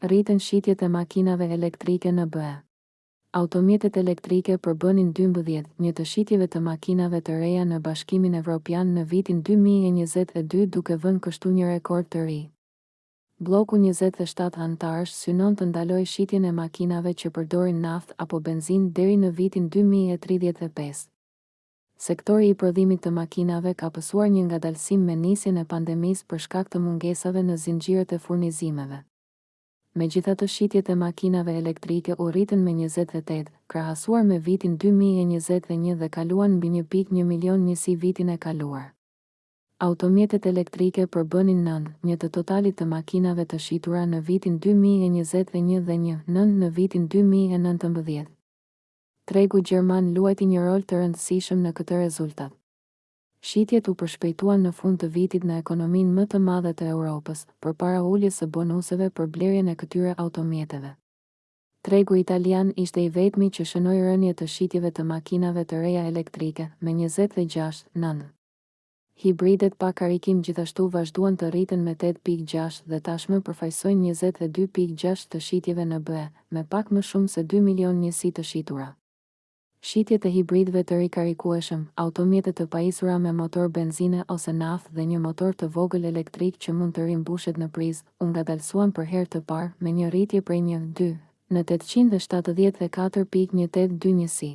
Rriten shitjet e makinave elektrike në BE. Automjetet elektrike përbënin dymbëdhjetë një të shitjeve të makinave të reja në Bashkimin Evropian në vitin dy mijë e njëzet e dy duke vënë kështu një rekord të ri. Blloku njëzet e shtatë anëtarësh synon të ndalojë shitjen e makinave që përdorin naftë apo benzinë deri në vitin dy mijë e tridhjetë e pesë. Sektori i prodhimit të makinave ka pësuar një ngadalësim me nisjen e pandemisë për shkak të mungesave në zinxhirët e furnizimeve. Megjithatë shitjet e makinave elektrike u rritën me njëzet e tetë, krahasuar me vitin dy mijë e njëzet e një dhe kaluan mbi një pikë një milion njësi vitin e kaluar. Automjetet elektrike përbënin nëntë, një të totalit të makinave të shitura në vitin dy mijë e njëzet e një dhe një, nëntë në vitin dy mijë e nëntëmbëdhjetë. Tregu gjerman luajti një rol të rëndësishëm në këtë rezultat. Shitjet u përshpejtuan në fund të vitit në ekonominë më të madhe të Europës, përpara uljes së bonuseve për blerjen e këtyre automjeteve. Tregu italian ishte i vetmi që shënoi rënie të shitjeve të makinave të reja elektrike, me njëzet e gjashtë nëntë. Hibridet pa karikim gjithashtu vazhduan të rriten me tetë pikë gjashtë dhe tashmë përfaqësojnë njëzet e dy pikë gjashtë të shitjeve në BE, me pak më shumë se dy milionë njësi të shitura. Shitjet e hibridëve të rikarikueshëm, automjete të pajisura me motor benzine ose naftë dhe një motor të vogël elektrik që mund të rimbushet në prizë, u ngadalësuan për herë të parë me një rritje prej një, dy, në tetëqind e shtatëdhjetë e katër pikë një tetë dy njësi.